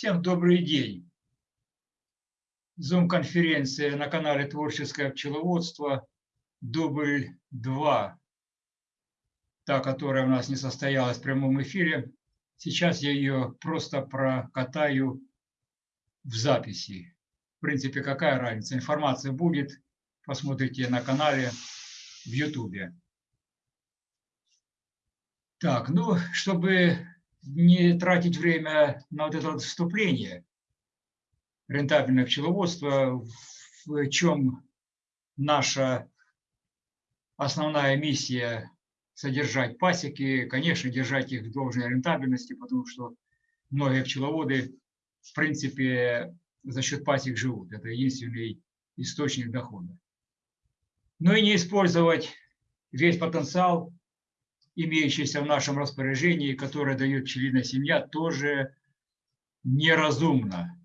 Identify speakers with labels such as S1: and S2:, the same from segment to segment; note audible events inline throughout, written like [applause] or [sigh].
S1: Всем добрый день. Зум-конференция на канале Творческое пчеловодство, дубль 2, та, которая у нас не состоялась в прямом эфире. Сейчас я ее просто прокатаю в записи. В принципе, какая разница? Информация будет, посмотрите на канале в Ютубе. Так, ну, чтобы не тратить время на вот это вступление, рентабельное пчеловодство, в чем наша основная миссия содержать пасеки, конечно, держать их в должной рентабельности, потому что многие пчеловоды, в принципе, за счет пасек живут. Это единственный источник дохода. Но и не использовать весь потенциал имеющаяся в нашем распоряжении, которое дает пчелиная семья, тоже неразумно.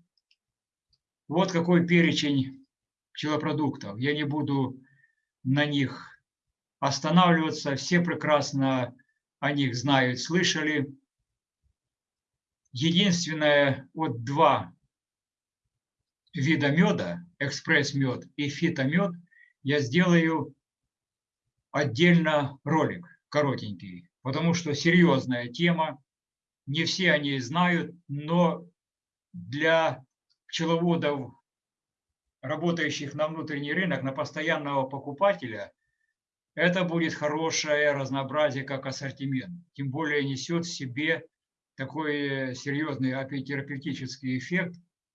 S1: Вот какой перечень пчелопродуктов. Я не буду на них останавливаться. Все прекрасно о них знают, слышали. Единственное, вот два вида меда, экспресс-мед и фитомед, я сделаю отдельно ролик коротенький, потому что серьезная тема, не все о ней знают, но для пчеловодов, работающих на внутренний рынок, на постоянного покупателя, это будет хорошее разнообразие как ассортимент. Тем более несет в себе такой серьезный апитерапевтический эффект,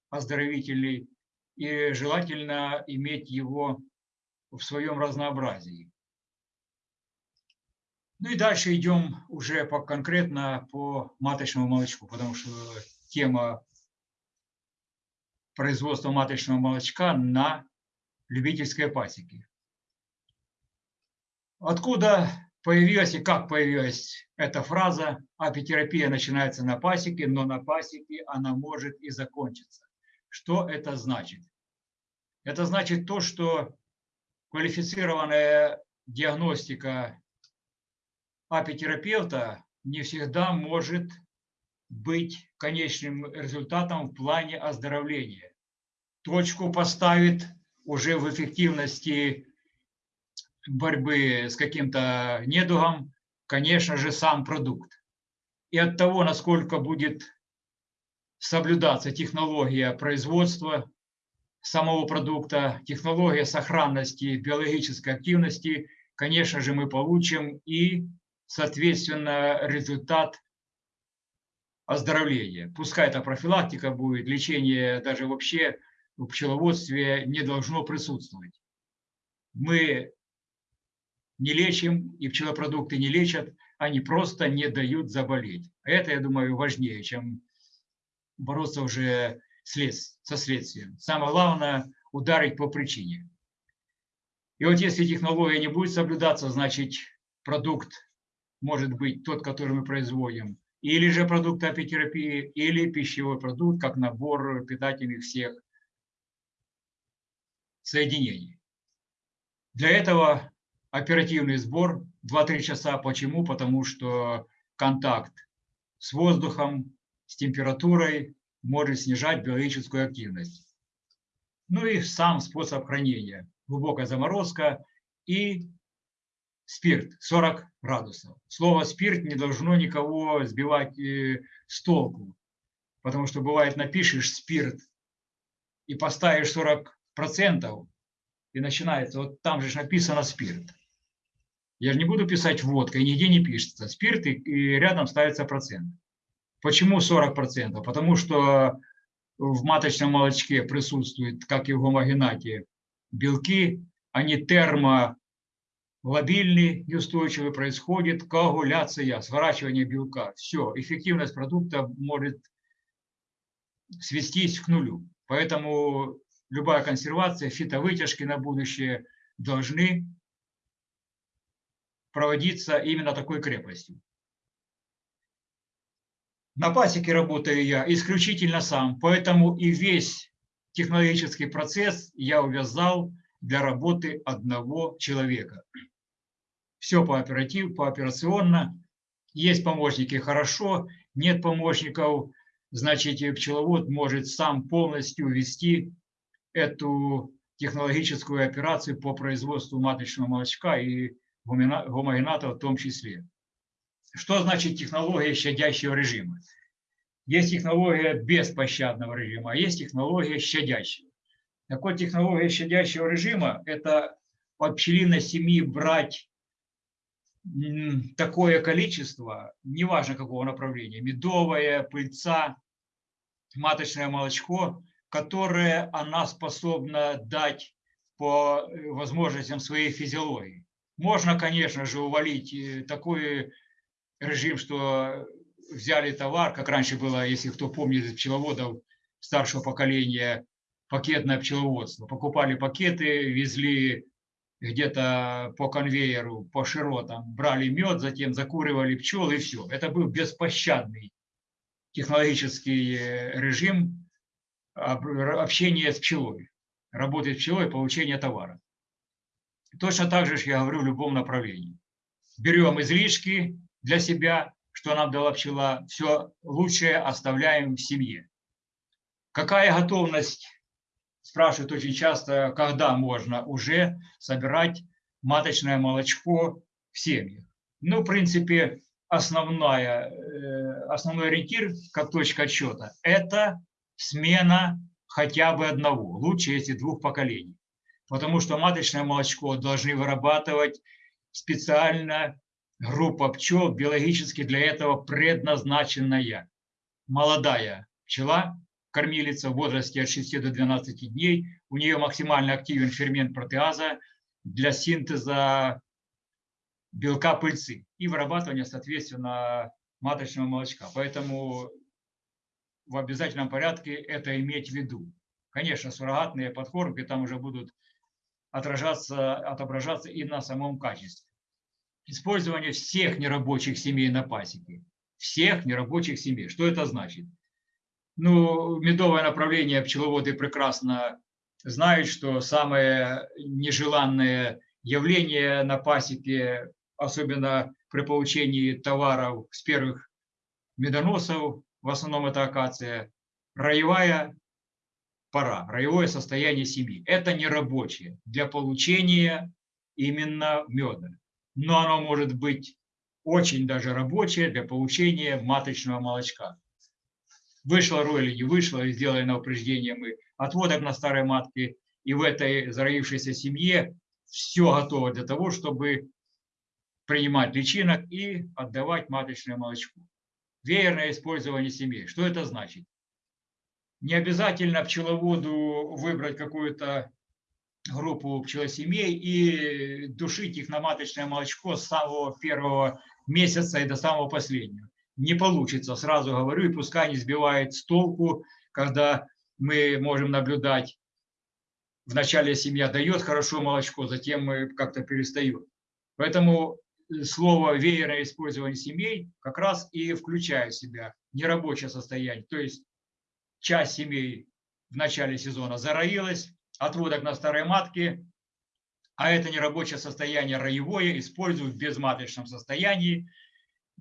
S1: оздоровительный, и желательно иметь его в своем разнообразии. Ну и дальше идем уже по, конкретно по маточному молочку, потому что тема производства маточного молочка на любительской пасеке. Откуда появилась и как появилась эта фраза «апитерапия начинается на пасеке, но на пасеке она может и закончиться». Что это значит? Это значит то, что квалифицированная диагностика апитерапевта не всегда может быть конечным результатом в плане оздоровления. Точку поставит уже в эффективности борьбы с каким-то недугом, конечно же, сам продукт. И от того, насколько будет соблюдаться технология производства самого продукта, технология сохранности биологической активности, конечно же, мы получим и соответственно, результат оздоровления. Пускай это профилактика будет, лечение даже вообще в пчеловодстве не должно присутствовать. Мы не лечим, и пчелопродукты не лечат, они просто не дают заболеть. Это, я думаю, важнее, чем бороться уже со следствием. Самое главное – ударить по причине. И вот если технология не будет соблюдаться, значит продукт может быть тот, который мы производим, или же продукт апитерапии, или пищевой продукт, как набор питательных всех соединений. Для этого оперативный сбор 2-3 часа. Почему? Потому что контакт с воздухом, с температурой может снижать биологическую активность. Ну и сам способ хранения. Глубокая заморозка и спирт 40 градусов. Слово спирт не должно никого сбивать э, с толку, потому что бывает напишешь спирт и поставишь 40 процентов и начинается, вот там же написано спирт. Я же не буду писать водка, и нигде не пишется спирт, и, и рядом ставится процент. Почему 40 процентов? Потому что в маточном молочке присутствует, как и в гомогенате, белки, они термо лобильный и устойчивый происходит коагуляция, сворачивание белка. Все, эффективность продукта может свестись к нулю. Поэтому любая консервация, фитовытяжки на будущее должны проводиться именно такой крепостью. На пасеке работаю я исключительно сам, поэтому и весь технологический процесс я увязал для работы одного человека все по оператив, по операционно. Есть помощники – хорошо, нет помощников значит, пчеловод может сам полностью вести эту технологическую операцию по производству маточного молочка и гомогената в том числе. Что значит технология щадящего режима? Есть технология беспощадного режима, а есть технология щадящего. Так технология щадящего режима – это от пчелиной семьи брать такое количество, неважно какого направления, медовое, пыльца, маточное молочко, которое она способна дать по э, возможностям своей физиологии. Можно, конечно же, увалить э, такой режим, что взяли товар, как раньше было, если кто помнит пчеловодов старшего поколения, пакетное пчеловодство. Покупали пакеты, везли где-то по конвейеру, по широтам, брали мед, затем закуривали пчел и все. Это был беспощадный технологический э, режим общения с пчелой, работы с пчелой, получения товара. Точно так же я говорю в любом направлении. Берем излишки для себя, что нам дала пчела, все лучшее оставляем в семье. Какая готовность спрашивают очень часто, когда можно уже собирать маточное молочко в семьях. Ну, в принципе, основная, э, основной ориентир, как точка отсчета, это смена хотя бы одного, лучше если двух поколений. Потому что маточное молочко должны вырабатывать специально группа пчел, биологически для этого предназначенная. Молодая пчела кормилица в возрасте от 6 до 12 дней. У нее максимально активен фермент протеаза для синтеза белка пыльцы и вырабатывания, соответственно, маточного молочка. Поэтому в обязательном порядке это иметь в виду. Конечно, суррогатные подкормки там уже будут отражаться, отображаться и на самом качестве. Использование всех нерабочих семей на пасеке. Всех нерабочих семей. Что это значит? Ну, медовое направление пчеловоды прекрасно знают, что самое нежеланное явление на пасеке, особенно при получении товаров с первых медоносов, в основном это акация, роевая пора, роевое состояние семьи. Это не рабочее для получения именно меда. Но оно может быть очень даже рабочее для получения маточного молочка. Вышло роль или не вышло, сделали на упреждение мы отводок на старой матке, и в этой зароившейся семье все готово для того, чтобы принимать личинок и отдавать маточное молочко. Веерное использование семей. Что это значит? Не обязательно пчеловоду выбрать какую-то группу пчелосемей и душить их на маточное молочко с самого первого месяца и до самого последнего не получится, сразу говорю, и пускай не сбивает с толку, когда мы можем наблюдать, вначале семья дает хорошо молочко, затем мы как-то перестаем. Поэтому слово веерное использование семей как раз и включает в себя нерабочее состояние. То есть часть семей в начале сезона зароилась, отводок на старой матке, а это нерабочее состояние роевое используют в безматочном состоянии,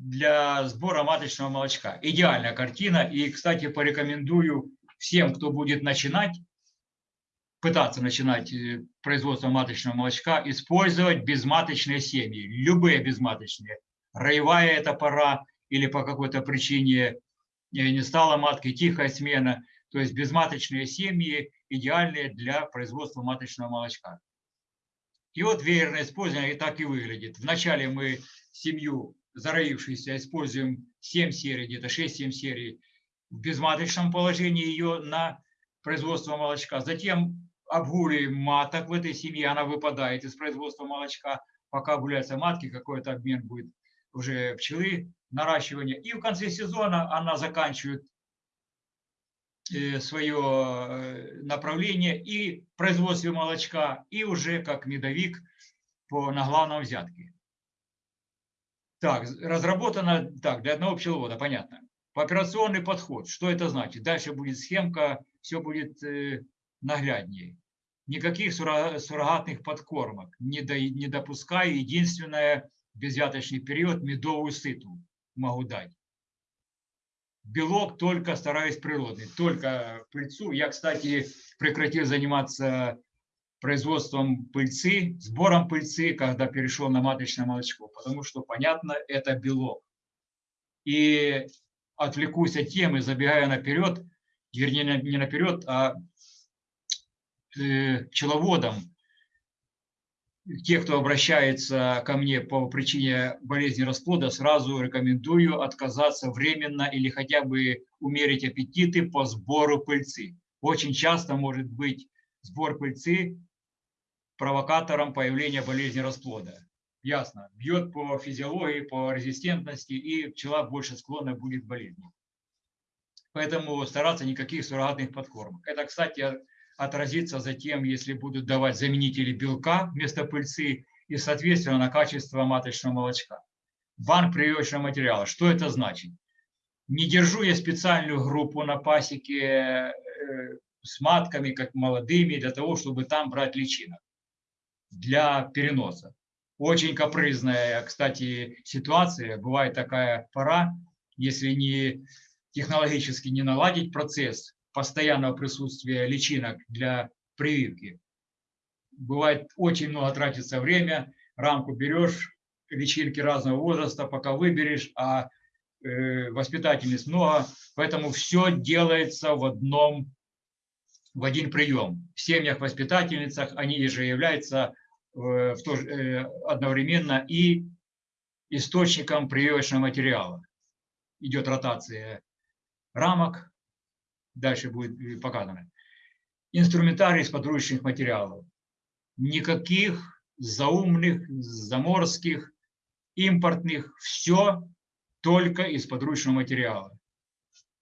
S1: для сбора маточного молочка. Идеальная картина. И, кстати, порекомендую всем, кто будет начинать, пытаться начинать э, производство маточного молочка, использовать безматочные семьи, любые безматочные. Роевая это пора или по какой-то причине э, не стала маткой, тихая смена. То есть безматочные семьи идеальные для производства маточного молочка. И вот веерное использование и так и выглядит. Вначале мы семью зароившейся, используем 7 серий, где-то 6-7 серий в безматочном положении ее на производство молочка. Затем обгуливаем маток в этой семье, она выпадает из производства молочка, пока гуляются матки, какой-то обмен будет уже пчелы, наращивание. И в конце сезона она заканчивает э, свое э, направление и производстве молочка, и уже как медовик по, на главном взятке. Так, разработано так, для одного пчеловода, понятно. Операционный подход, что это значит? Дальше будет схемка, все будет э, нагляднее. Никаких суррогатных подкормок не, до, не допускаю. Единственное, безвяточный период, медовую сыту могу дать. белок только стараюсь природный, только пыльцу. Я, кстати, прекратил заниматься производством пыльцы, сбором пыльцы, когда перешел на маточное молочко, потому что, понятно, это белок. И отвлекусь от темы, забегая наперед, вернее, не наперед, а э, пчеловодам, те, кто обращается ко мне по причине болезни расплода, сразу рекомендую отказаться временно или хотя бы умерить аппетиты по сбору пыльцы. Очень часто может быть сбор пыльцы провокатором появления болезни расплода. Ясно. Бьет по физиологии, по резистентности, и пчела больше склонна будет к болезни. Поэтому стараться никаких суррогатных подкормок. Это, кстати, отразится затем, если будут давать заменители белка вместо пыльцы и, соответственно, на качество маточного молочка. Банк прививочного материала. Что это значит? Не держу я специальную группу на пасеке э, с матками, как молодыми, для того, чтобы там брать личинок для переноса. Очень капризная, кстати, ситуация. Бывает такая пора, если не технологически не наладить процесс постоянного присутствия личинок для прививки. Бывает очень много тратится время, рамку берешь, личинки разного возраста, пока выберешь, а э, воспитательниц много, поэтому все делается в одном, в один прием. В семьях-воспитательницах они же являются в то, э, одновременно и источником прививочного материала. Идет ротация рамок, дальше будет э, показано. Инструментарий из подручных материалов. Никаких заумных, заморских, импортных, все только из подручного материала.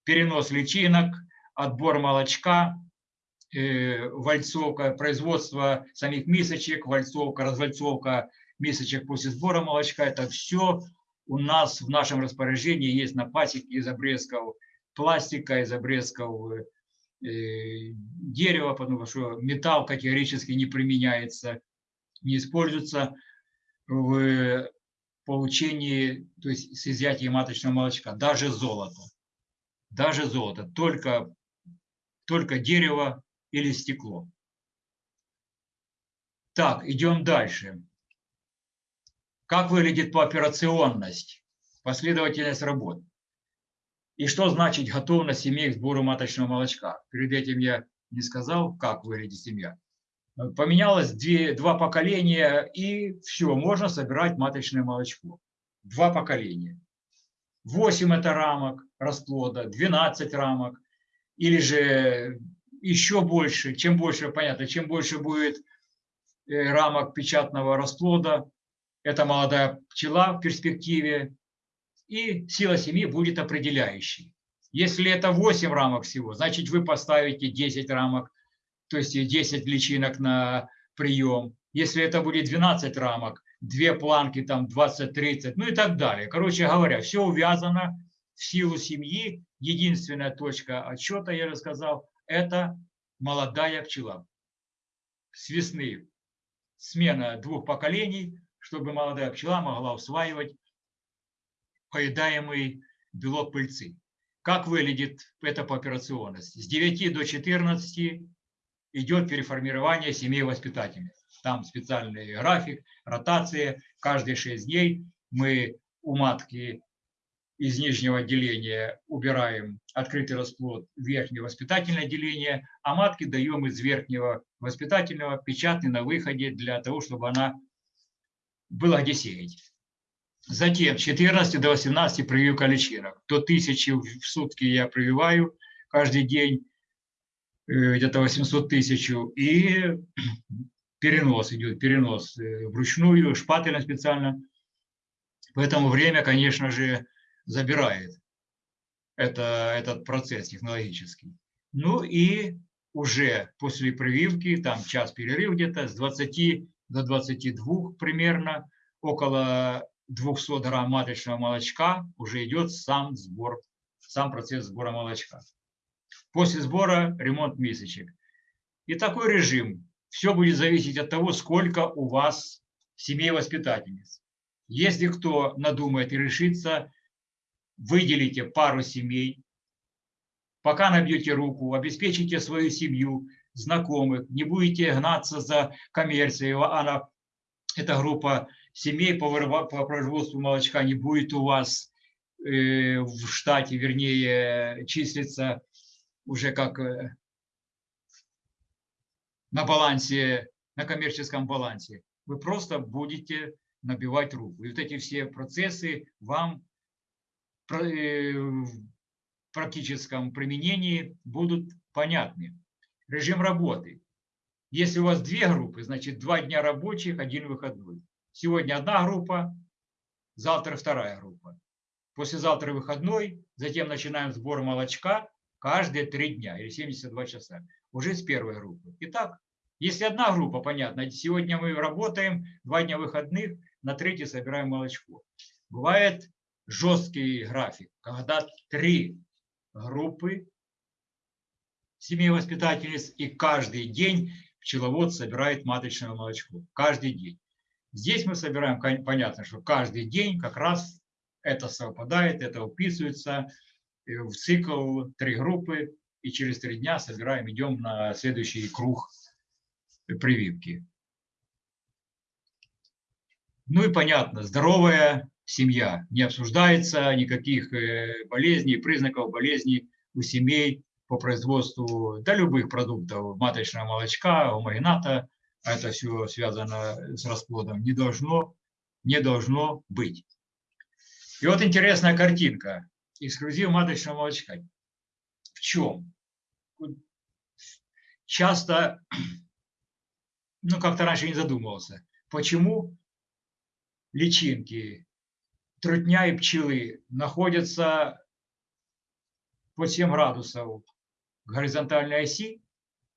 S1: Перенос личинок, отбор молочка, вальцовка, производство самих мисочек, вальцовка, развальцовка мисочек после сбора молочка. Это все у нас в нашем распоряжении есть на пасеке из обрезков пластика, из обрезков э, дерева, потому что металл категорически не применяется, не используется в получении, то есть с изъятием маточного молочка, даже золото. Даже золото, только, только дерево, или стекло. Так, идем дальше. Как выглядит пооперационность, последовательность работ? И что значит готовность семьи к сбору маточного молочка? Перед этим я не сказал, как выглядит семья. Поменялось две, два поколения, и все, можно собирать маточное молочко. Два поколения. 8 это рамок расплода, 12 рамок, или же еще больше, чем больше, понятно, чем больше будет э, рамок печатного расплода, это молодая пчела в перспективе, и сила семьи будет определяющей. Если это 8 рамок всего, значит вы поставите 10 рамок, то есть 10 личинок на прием. Если это будет 12 рамок, две планки, там 20-30, ну и так далее. Короче говоря, все увязано в силу семьи. Единственная точка отсчета, я рассказал, это молодая пчела. С весны смена двух поколений, чтобы молодая пчела могла усваивать поедаемый белок пыльцы. Как выглядит эта пооперационность? С 9 до 14 идет переформирование семей воспитательниц. Там специальный график, ротация. Каждые 6 дней мы у матки из нижнего отделения убираем открытый расплод в верхнее воспитательное отделение, а матки даем из верхнего воспитательного печатный на выходе для того, чтобы она была где сеять. Затем 14 до 18 прививка личинок. До 1000 в сутки я прививаю каждый день, э, где-то 800 тысяч. И [clears throat] перенос идет, перенос э, вручную, шпательно специально. Поэтому время, конечно же, забирает это, этот процесс технологический. Ну и уже после прививки, там час перерыв где-то, с 20 до 22 примерно, около 200 грамм маточного молочка уже идет сам сбор, сам процесс сбора молочка. После сбора ремонт мисочек. И такой режим. Все будет зависеть от того, сколько у вас семей воспитательниц. Если кто надумает и решится выделите пару семей, пока набьете руку, обеспечите свою семью, знакомых, не будете гнаться за коммерцией, она, эта группа семей по, по производству молочка не будет у вас э, в штате, вернее, числиться уже как э, на балансе, на коммерческом балансе. Вы просто будете набивать руку. И вот эти все процессы вам в практическом применении будут понятны. Режим работы. Если у вас две группы, значит два дня рабочих, один выходной. Сегодня одна группа, завтра вторая группа. Послезавтра выходной, затем начинаем сбор молочка каждые три дня или 72 часа. Уже с первой группы. Итак, если одна группа, понятно, сегодня мы работаем, два дня выходных, на третий собираем молочко. Бывает жесткий график, когда три группы семей воспитательниц, и каждый день пчеловод собирает маточное молочко. Каждый день. Здесь мы собираем, понятно, что каждый день как раз это совпадает, это уписывается в цикл три группы, и через три дня собираем, идем на следующий круг прививки. Ну и понятно, здоровая семья. Не обсуждается никаких э, болезней, признаков болезней у семей по производству да, любых продуктов, маточного молочка, умагината, а это все связано с расплодом, не должно, не должно быть. И вот интересная картинка. Эксклюзив маточного молочка. В чем? Часто, ну как-то раньше не задумывался, почему личинки, трутня и пчелы находятся по 7 градусов горизонтальной оси,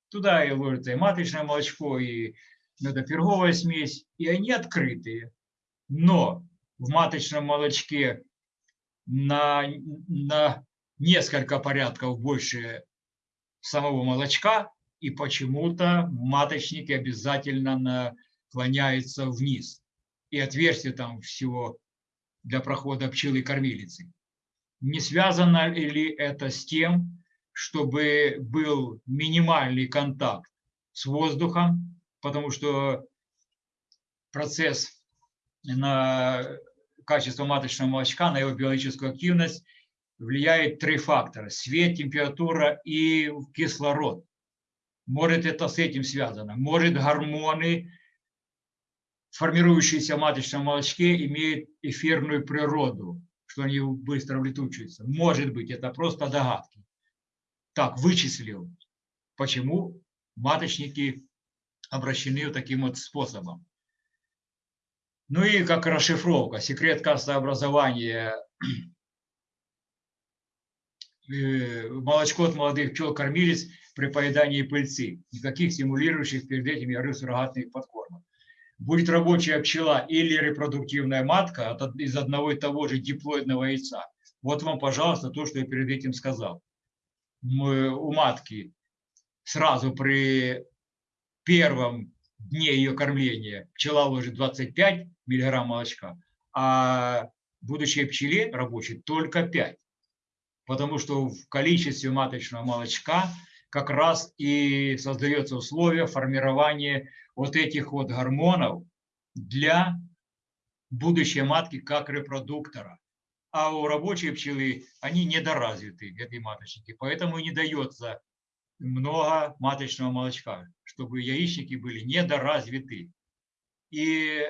S1: туда и ложится и маточное молочко, и медоперговая смесь, и они открытые. Но в маточном молочке на, на несколько порядков больше самого молочка, и почему-то маточники обязательно наклоняются вниз и отверстие там всего для прохода пчелы-кормилицы. Не связано ли это с тем, чтобы был минимальный контакт с воздухом, потому что процесс на качество маточного молочка, на его биологическую активность влияет три фактора – свет, температура и кислород. Может это с этим связано, может гормоны формирующиеся в маточном молочке имеют эфирную природу, что они быстро улетучиваются. Может быть, это просто догадки. Так, вычислил, почему маточники обращены таким вот способом. Ну и как расшифровка, секрет кастообразования э, молочко от молодых пчел кормились при поедании пыльцы. Никаких стимулирующих перед этим ярых суррогатных подкормок будет рабочая пчела или репродуктивная матка из одного и того же диплоидного яйца. Вот вам, пожалуйста, то, что я перед этим сказал. Мы, у матки сразу при первом дне ее кормления пчела ложит 25 миллиграмм молочка, а будущей пчеле рабочей только 5. Потому что в количестве маточного молочка как раз и создается условие формирования вот этих вот гормонов для будущей матки как репродуктора. А у рабочей пчелы они недоразвиты, эти маточники, поэтому не дается много маточного молочка, чтобы яичники были недоразвиты. И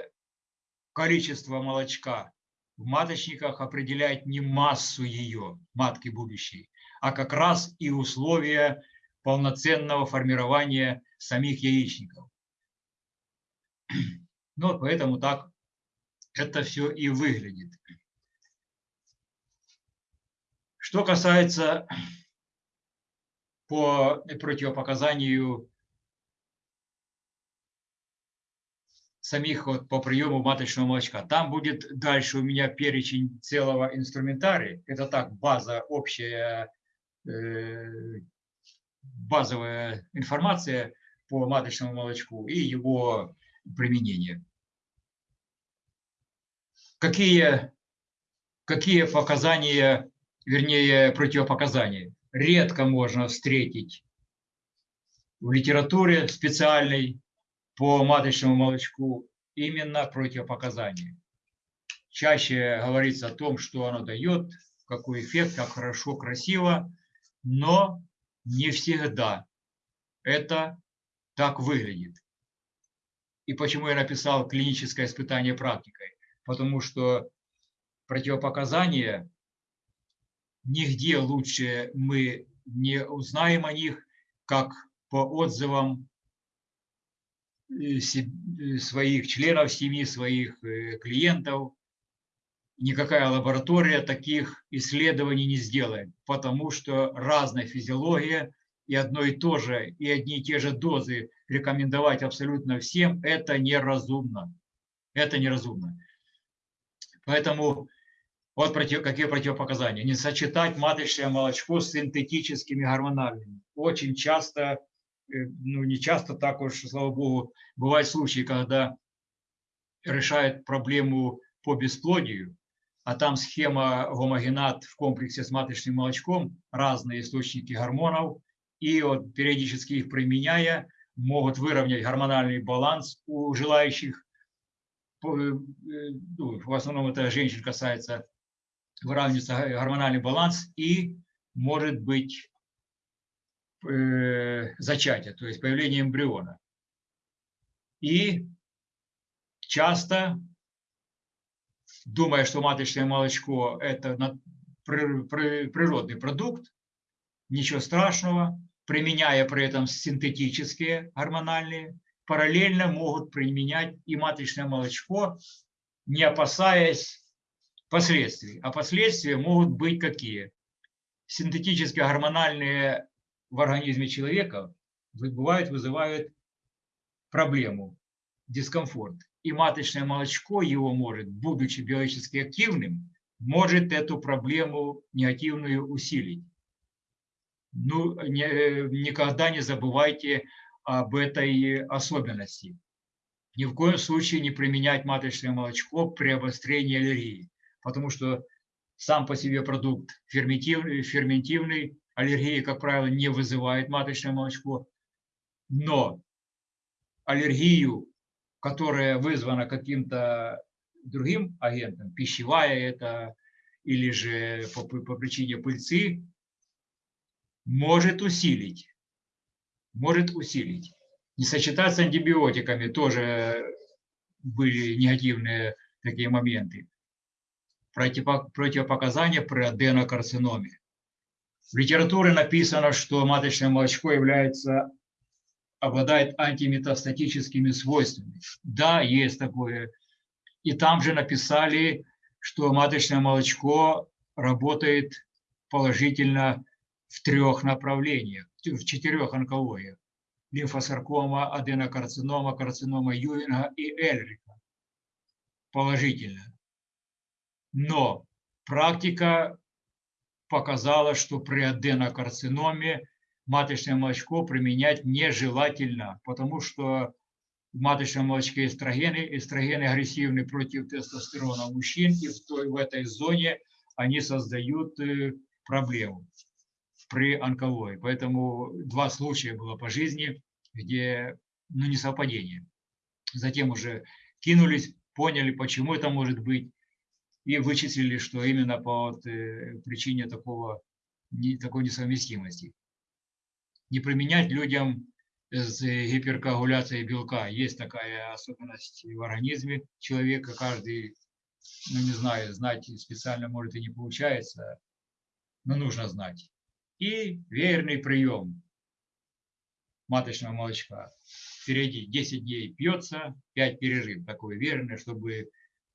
S1: количество молочка в маточниках определяет не массу ее, матки будущей, а как раз и условия полноценного формирования самих яичников. Ну, поэтому так это все и выглядит. Что касается по противопоказанию самих вот по приему маточного молочка. Там будет дальше у меня перечень целого инструментария. Это так, база, общая, э, базовая информация по маточному молочку и его применения. Какие, какие показания, вернее, противопоказания? редко можно встретить в литературе специальной по маточному молочку именно противопоказания. Чаще говорится о том, что оно дает, какой эффект, как хорошо, красиво, но не всегда это так выглядит. И почему я написал клиническое испытание практикой? Потому что противопоказания нигде лучше мы не узнаем о них, как по отзывам э, э, своих членов семьи, своих э, клиентов. Никакая лаборатория таких исследований не сделает, потому что разная физиология и одно и то же, и одни и те же дозы рекомендовать абсолютно всем, это неразумно. Это неразумно. Поэтому вот против, какие противопоказания. Не сочетать маточное молочко с синтетическими гормональными. Очень часто, э, ну не часто так уж, слава богу, бывают случаи, когда решают проблему по бесплодию, а там схема гомогенат в комплексе с маточным молочком, разные источники гормонов, и вот периодически их применяя, могут выровнять гормональный баланс у желающих. Э, ну, в основном это женщин касается, выравнивается гормональный баланс и может быть э, зачатие, то есть появление эмбриона. И часто, думая, что маточное молочко – это природный продукт, ничего страшного, применяя при этом синтетические гормональные, параллельно могут применять и маточное молочко, не опасаясь последствий. А последствия могут быть какие? Синтетические гормональные в организме человека бывают, вызывают проблему, дискомфорт. И маточное молочко его может, будучи биологически активным, может эту проблему негативную усилить ну, не, никогда не забывайте об этой особенности. Ни в коем случае не применять маточное молочко при обострении аллергии, потому что сам по себе продукт ферментивный, ферментивный аллергии, как правило, не вызывает маточное молочко, но аллергию, которая вызвана каким-то другим агентом, пищевая это или же по, по причине пыльцы, может усилить. Может усилить. Не сочетать с антибиотиками тоже были негативные такие моменты. Противопоказания при аденокарциноме. В литературе написано, что маточное молочко является, обладает антиметастатическими свойствами. Да, есть такое. И там же написали, что маточное молочко работает положительно в трех направлениях, в четырех онкологиях. Лимфосаркома, аденокарцинома, карцинома Юинга и Эльрика. Положительно. Но практика показала, что при аденокарциноме маточное молочко применять нежелательно, потому что в маточном молочке эстрогены, эстрогены агрессивны против тестостерона мужчин, и в, той, в этой зоне они создают э, проблему при онкологии. Поэтому два случая было по жизни, где ну, не совпадение. Затем уже кинулись, поняли, почему это может быть, и вычислили, что именно по вот, э, причине такого, не, такой несовместимости. Не применять людям с гиперкоагуляцией белка. Есть такая особенность в организме человека. Каждый, ну не знаю, знать специально может и не получается, но нужно знать и веерный прием маточного молочка. Впереди 10 дней пьется, 5 пережив, такой верный, чтобы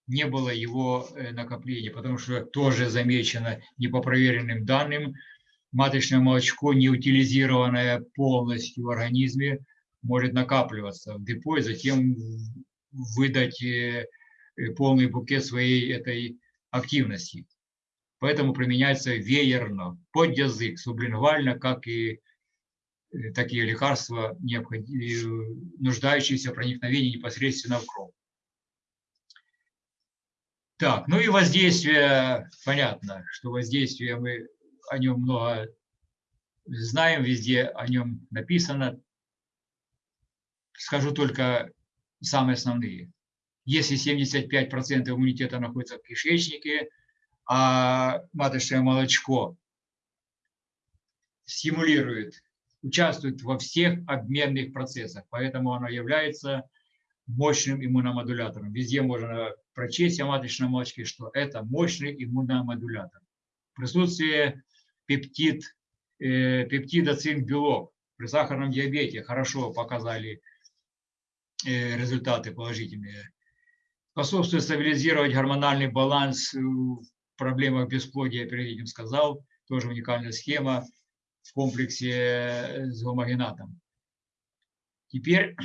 S1: не было его э, накопления, потому что тоже замечено не по проверенным данным, маточное молочко, не утилизированное полностью в организме, может накапливаться в депо и затем выдать э, полный букет своей этой активности. Поэтому применяется веерно, под язык, сублингвально, как и э, такие лекарства, нуждающиеся в проникновении непосредственно в кровь. Так, ну и воздействие, понятно, что воздействие, мы о нем много знаем, везде о нем написано. Скажу только самые основные. Если 75% иммунитета находится в кишечнике, а маточное молочко стимулирует, участвует во всех обменных процессах, поэтому оно является мощным иммуномодулятором. Везде можно прочесть о маточном молочке, что это мощный иммуномодулятор. Присутствие пептид, э, пептида цинк-белок при сахарном диабете хорошо показали э, результаты положительные. Способствует стабилизировать гормональный баланс в проблемах бесплодия, я перед этим сказал. Тоже уникальная схема в комплексе с гомогенатом. Теперь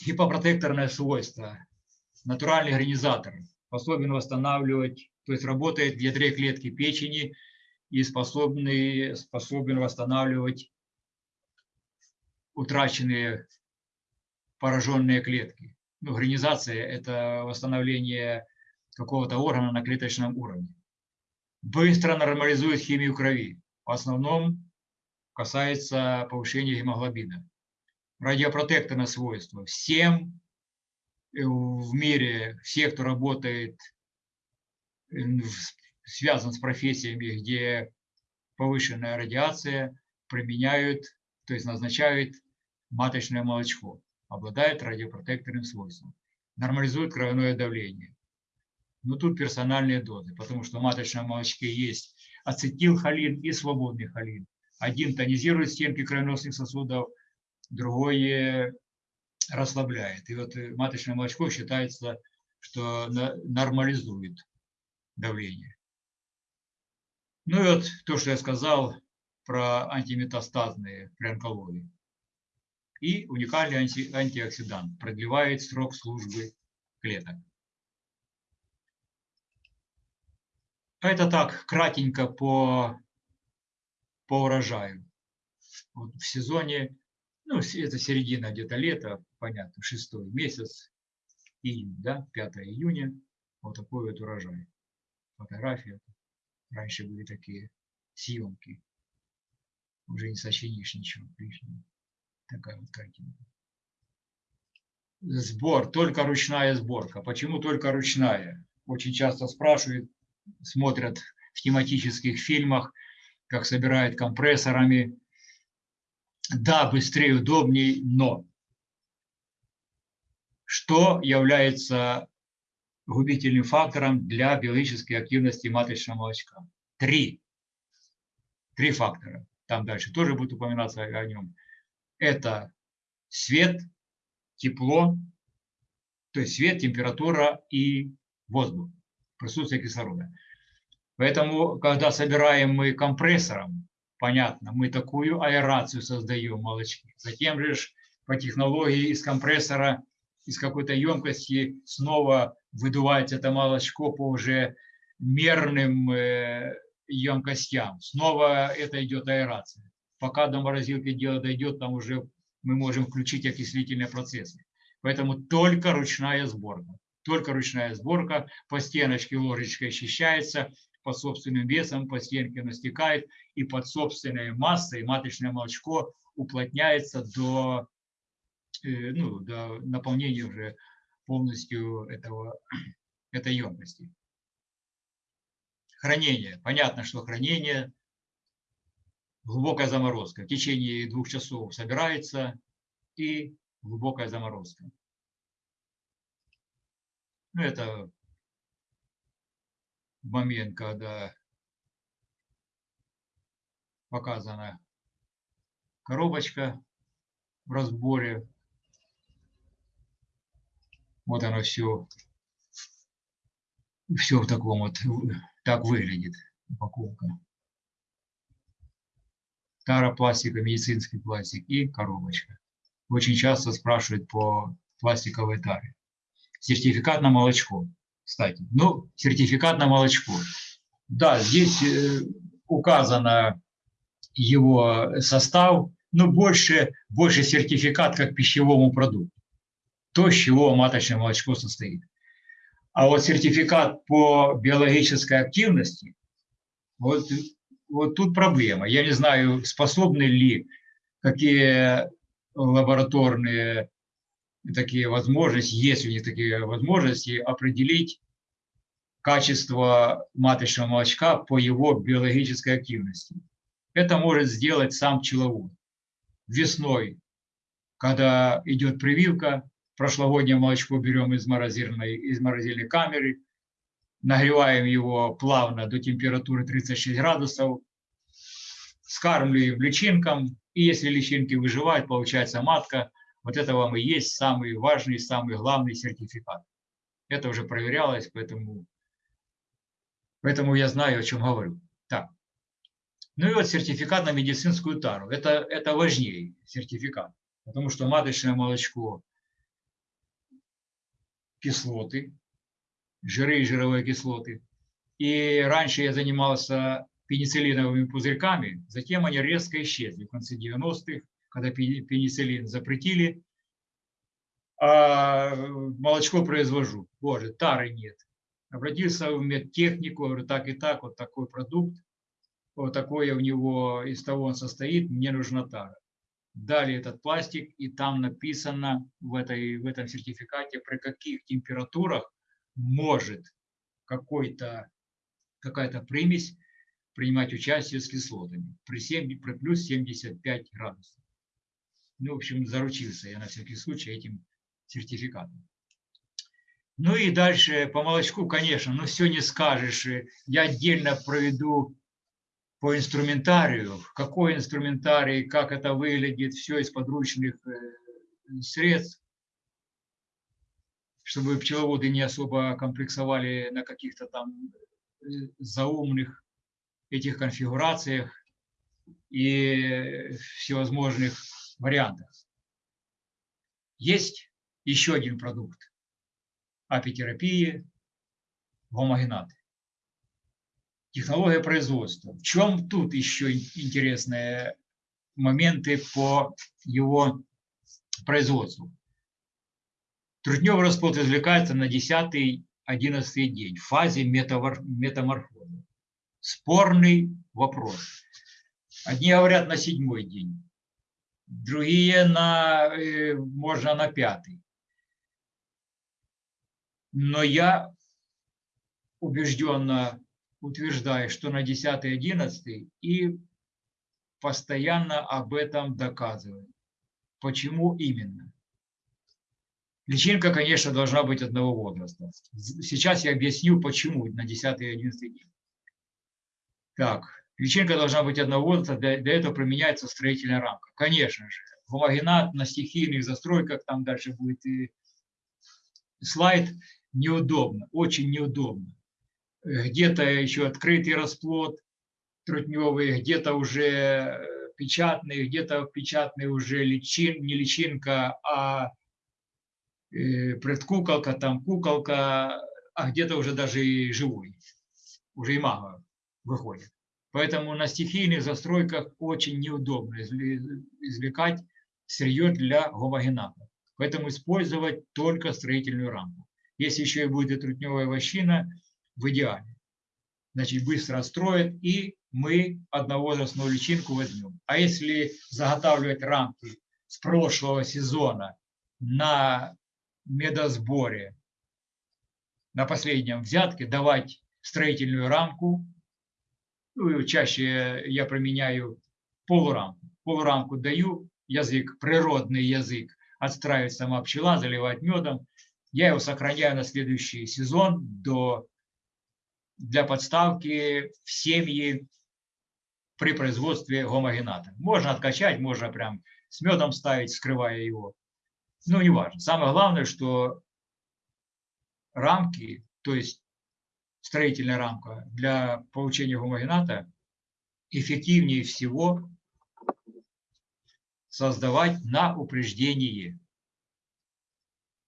S1: гипопротекторное свойство. Натуральный организатор способен восстанавливать, то есть работает в ядре клетки печени и способный, способен восстанавливать утраченные пораженные клетки. Ну, организация – это восстановление какого-то органа на клеточном уровне. Быстро нормализует химию крови. В основном касается повышения гемоглобина радиопротекторное свойство. Всем э, в мире, все, кто работает, э, связан с профессиями, где повышенная радиация, применяют, то есть назначают маточное молочко, обладает радиопротекторным свойством, нормализует кровяное давление. Но тут персональные дозы, потому что в маточном молочке есть ацетилхолин и свободный холин. Один тонизирует стенки кровеносных сосудов, другое расслабляет. И вот э, маточное молочко считается, что нормализует давление. Ну и вот то, что я сказал про антиметастазные при онкологии. И уникальный анти антиоксидант продлевает срок службы клеток. Это так, кратенько по, по урожаю. Вот в сезоне ну, это середина где-то лета, понятно, шестой месяц, июнь, да, 5 июня, вот такой вот урожай. Фотография. Раньше были такие съемки. Уже не сочинишь ничего лишнего. Такая вот картинка. Сбор, только ручная сборка. Почему только ручная? Очень часто спрашивают, смотрят в тематических фильмах, как собирают компрессорами, да, быстрее, удобнее, но что является губительным фактором для биологической активности маточного молочка? Три. Три фактора. Там дальше тоже будет упоминаться о нем. Это свет, тепло, то есть свет, температура и воздух, присутствие кислорода. Поэтому, когда собираем мы компрессором, понятно, мы такую аэрацию создаем молочки. Затем же по технологии из компрессора, из какой-то емкости снова выдувается это молочко по уже мерным э, емкостям. Снова это идет аэрация. Пока до морозилки дело дойдет, там уже мы можем включить окислительные процессы. Поэтому только ручная сборка. Только ручная сборка, по стеночке ложечкой очищается, под собственным весом по стенке настекает и под собственной массой маточное молочко уплотняется до, э, ну, до наполнения уже полностью этого, [clears throat] этой емкости. Хранение. Понятно, что хранение глубокая заморозка. В течение двух часов собирается и глубокая заморозка. Ну, это момент, когда показана коробочка в разборе. Вот оно все, все в таком вот, так выглядит упаковка. Таропластика, медицинский пластик и коробочка. Очень часто спрашивают по пластиковой таре. Сертификат на молочко кстати. Ну, сертификат на молочко. Да, здесь э, указано его состав, но больше, больше сертификат как пищевому продукту. То, с чего маточное молочко состоит. А вот сертификат по биологической активности, вот вот тут проблема. Я не знаю, способны ли какие лабораторные такие возможности, есть у них такие возможности, определить качество маточного молочка по его биологической активности. Это может сделать сам пчеловод. Весной, когда идет прививка, прошлогоднее молочко берем из морозильной, из морозильной камеры, нагреваем его плавно до температуры 36 градусов, скармливаем личинкам, и если личинки выживают, получается матка. Вот это вам и есть самый важный, самый главный сертификат. Это уже проверялось, поэтому, поэтому я знаю, о чем говорю. Так. Ну и вот сертификат на медицинскую тару. Это, это важнее сертификат, потому что маточное молочко, кислоты, жиры и жировые кислоты. И раньше я занимался пенициллиновыми пузырьками, затем они резко исчезли в конце 90-х, когда пенициллин запретили, а молочко произвожу. Боже, тары нет. Обратился в медтехнику, говорю, так и так, вот такой продукт, вот такое у него, из того он состоит, мне нужна тара. Дали этот пластик, и там написано в, этой, в этом сертификате, при каких температурах может какой-то какая-то примесь принимать участие с кислотами при, 7, при плюс 75 градусов. Ну, в общем, заручился я на всякий случай этим сертификатом. Ну и дальше по молочку, конечно, но все не скажешь. Я отдельно проведу по инструментарию, какой инструментарий, как это выглядит, все из подручных э, средств чтобы пчеловоды не особо комплексовали на каких-то там э, заумных этих конфигурациях и всевозможных вариантах. Есть еще один продукт апитерапии – гомогенаты. Технология производства. В чем тут еще интересные моменты по его производству? Трутневый расплод извлекается на 10-11 день в фазе метаморфоза. Спорный вопрос. Одни говорят на седьмой день, другие на, э, можно на пятый. Но я убежденно утверждаю, что на 10-11 и постоянно об этом доказываю. Почему именно? Личинка, конечно, должна быть одного возраста. Сейчас я объясню, почему на 10 и 11 день. Так, личинка должна быть одного возраста, для, для этого применяется строительная рамка. Конечно же, гомогенат на стихийных застройках, там дальше будет и слайд, неудобно, очень неудобно. Где-то еще открытый расплод трутневый, где-то уже печатный, где-то печатный уже личин, не личинка, а Э, предкуколка, там куколка, а где-то уже даже и живой, уже и мама выходит. Поэтому на стихийных застройках очень неудобно извлекать сырье для гомогената. Поэтому использовать только строительную рамку. Если еще и будет трутневая вощина, в идеале. Значит, быстро строят, и мы одновозрастную личинку возьмем. А если заготавливать рамки с прошлого сезона на медосборе на последнем взятке давать строительную рамку. Ну, чаще я применяю полурамку. Полурамку даю, язык, природный язык, отстраивает сама пчела, заливать медом. Я его сохраняю на следующий сезон до, для подставки в семьи при производстве гомогената. Можно откачать, можно прям с медом ставить, скрывая его ну, не важно. Самое главное, что рамки, то есть строительная рамка для получения гомогената эффективнее всего создавать на упреждение.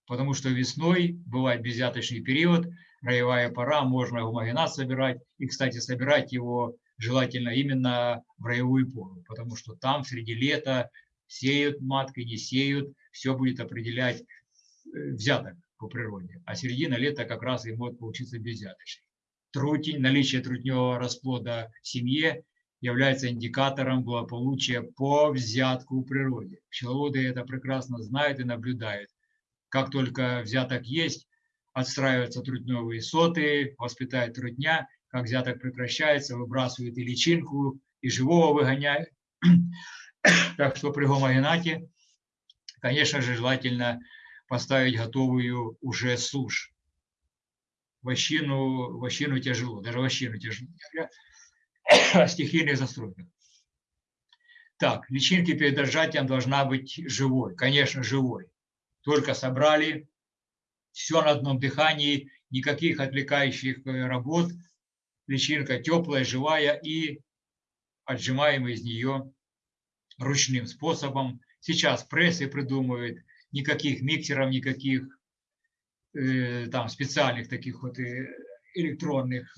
S1: Потому что весной бывает безъяточный период, роевая пора, можно гомогенат собирать. И, кстати, собирать его желательно именно в роевую пору, потому что там среди лета сеют маткой, не сеют, все будет определять э, взяток по природе. А середина лета как раз и может получиться безвзяточной. Трутень, наличие трутневого расплода в семье является индикатором благополучия по взятку в природе. Пчеловоды это прекрасно знают и наблюдают. Как только взяток есть, отстраиваются трутневые соты, воспитает трутня, как взяток прекращается, выбрасывают и личинку, и живого выгоняют. [coughs] Так что при гомогенате, конечно же, желательно поставить готовую уже сушь. Вощину, вощину тяжело, даже вощину тяжело. Стихийных застройках. Так, личинки перед держателем должна быть живой, конечно, живой. Только собрали, все на одном дыхании, никаких отвлекающих э, работ, личинка теплая, живая и отжимаем из нее ручным способом. Сейчас прессы придумывают, никаких миксеров, никаких там специальных таких вот э, электронных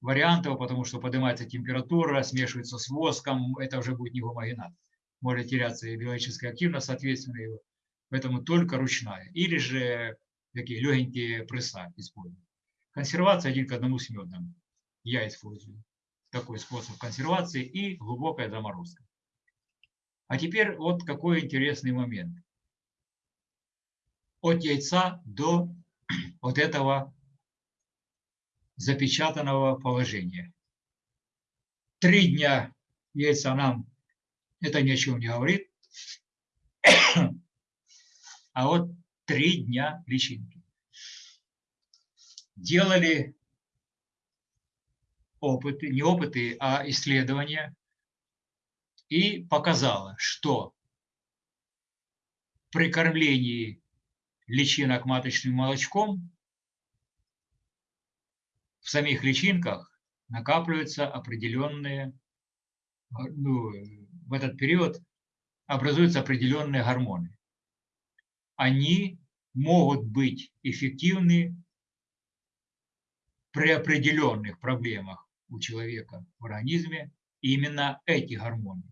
S1: вариантов, потому что поднимается температура, смешивается с воском, это уже будет не гомогенат. Может теряться и биологическая активность, соответственно, его. Поэтому только ручная. Или же такие легенькие пресса используют. Консервация один к одному с медом. Я использую такой способ консервации и глубокая заморозка. А теперь вот какой интересный момент. От яйца до [clears throat] вот этого запечатанного положения. Три дня яйца нам это ни о чем не говорит. [clears throat] А вот три дня личинки. Делали опыты, не опыты, а исследования, и показало, что при кормлении личинок маточным молочком в самих личинках накапливаются определенные, ну, в этот период образуются определенные гормоны. Они могут быть эффективны при определенных проблемах у человека в организме именно эти гормоны,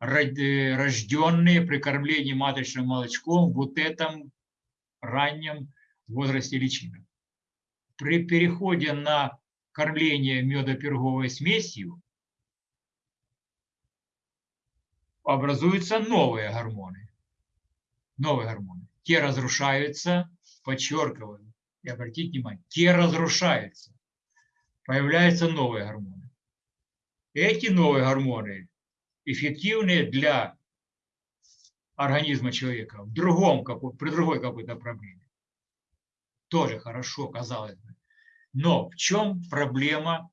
S1: рожденные при кормлении маточным молочком вот этом раннем возрасте личинок при переходе на кормление медоперговой смесью образуются новые гормоны. Новые гормоны. Те разрушаются, подчеркиваю, и обратите внимание, те разрушаются. Появляются новые гормоны. Эти новые гормоны эффективны для организма человека в другом, при другой какой-то проблеме тоже хорошо, казалось бы. Но в чем проблема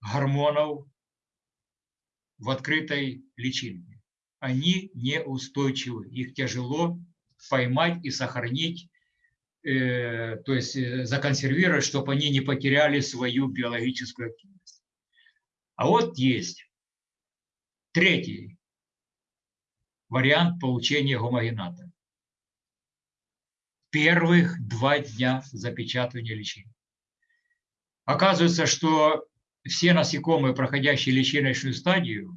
S1: гормонов в открытой личинке? Они неустойчивы, их тяжело поймать и сохранить, э, то есть э, законсервировать, чтобы они не потеряли свою биологическую активность. А вот есть третий вариант получения гомогената первых два дня запечатывания личинок. Оказывается, что все насекомые, проходящие личиночную стадию,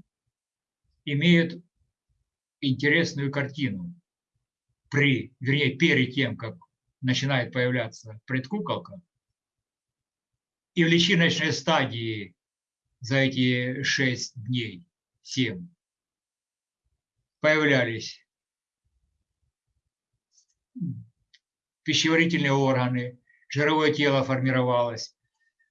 S1: имеют интересную картину. При, вернее, перед тем, как начинает появляться предкуколка, и в личиночной стадии за эти шесть дней, семь, появлялись пищеварительные органы, жировое тело формировалось,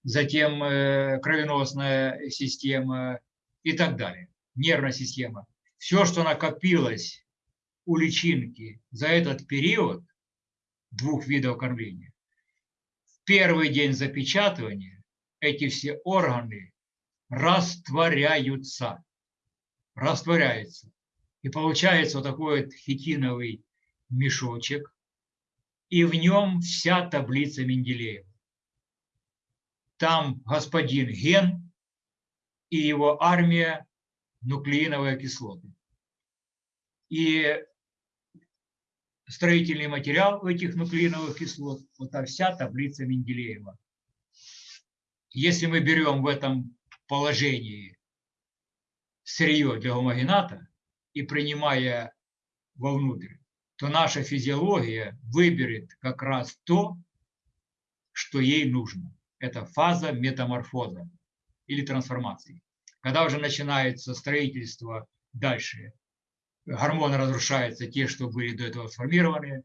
S1: затем э, кровеносная система и так далее, нервная система. Все, что накопилось у личинки за этот период двух видов кормления, в первый день запечатывания эти все органы растворяются, растворяются. И получается вот такой вот хитиновый мешочек, и в нем вся таблица Менделеева. Там господин Ген и его армия нуклеиновой кислоты. И строительный материал этих нуклеиновых кислот – вот вся таблица Менделеева. Если мы берем в этом положении сырье для гомогената и принимая вовнутрь то наша физиология выберет как раз то, что ей нужно. Это фаза метаморфоза или трансформации. Когда уже начинается строительство дальше, гормоны разрушаются, те, что были до этого сформированы,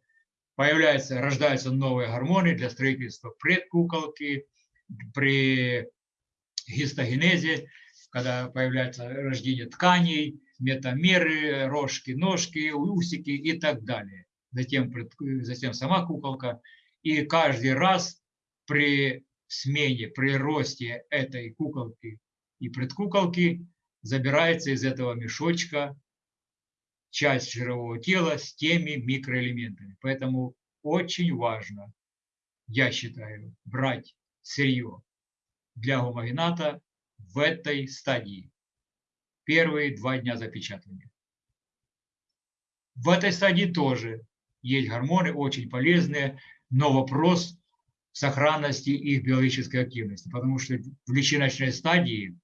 S1: появляются, рождаются новые гормоны для строительства предкуколки, при гистогенезе, когда появляется рождение тканей, метамеры, рожки, ножки, усики и так далее. Затем, затем сама куколка. И каждый раз при смене, при росте этой куколки и предкуколки забирается из этого мешочка часть жирового тела с теми микроэлементами. Поэтому очень важно, я считаю, брать сырье для гомогената в этой стадии. Первые два дня запечатывания. В этой стадии тоже есть гормоны, очень полезные, но вопрос сохранности их биологической активности, потому что в личиночной стадии